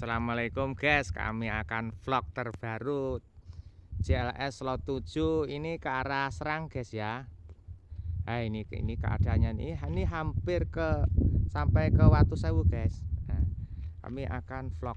Assalamualaikum guys. Kami akan vlog terbaru JLS Lot 7 ini ke arah Serang guys ya. Nah ini ini keadaannya nih. Ini hampir ke sampai ke Watu Sewu guys. Nah, kami akan vlog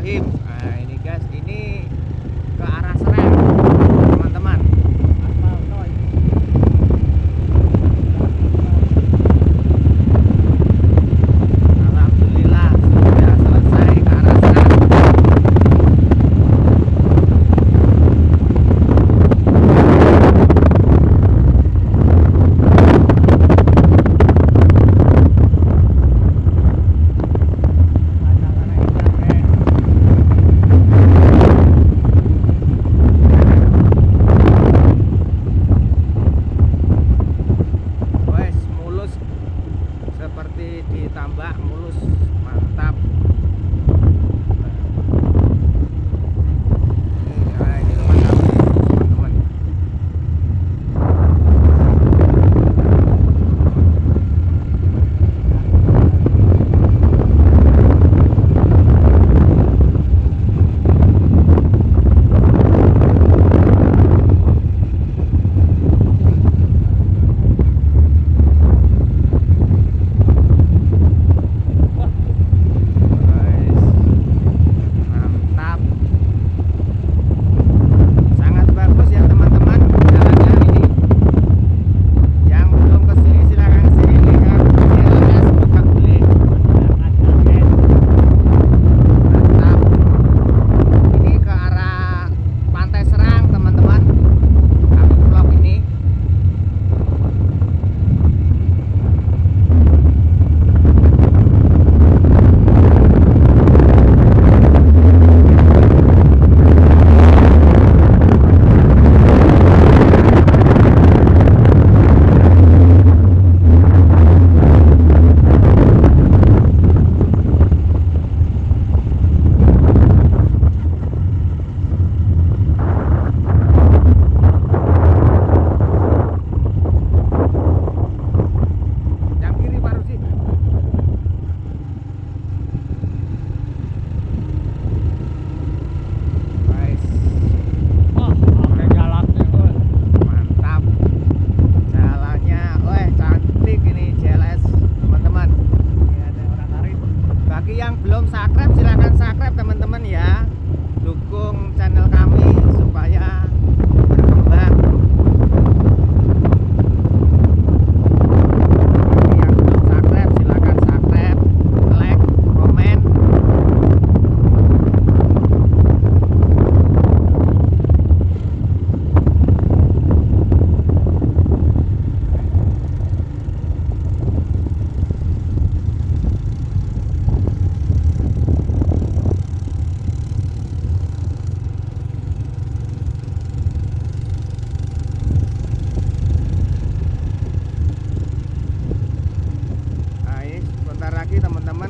Bismillahirrahmanirrahim nah ini guys ini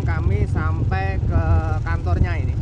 kami sampai ke kantornya ini.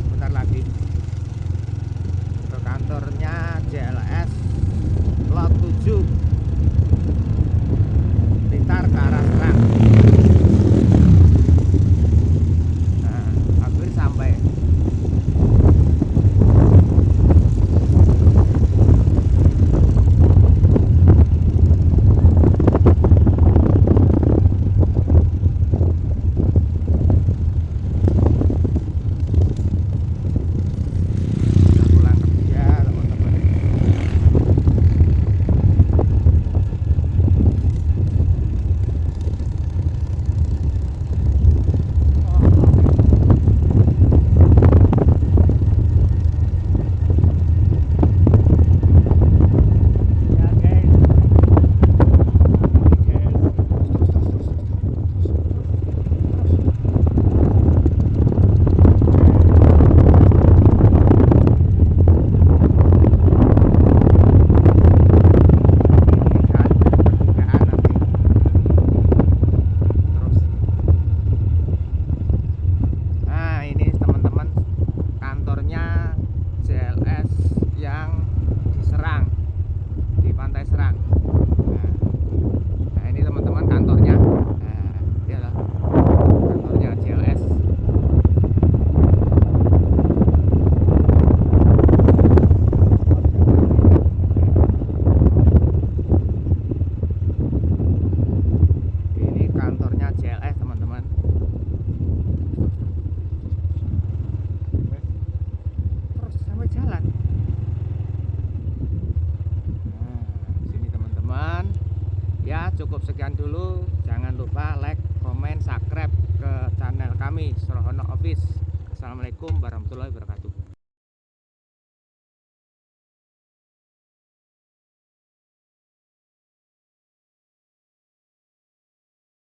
Dulu jangan lupa like comment subscribe ke channel kami Sorohono Office. Assalamualaikum warahmatullahi wabarakatuh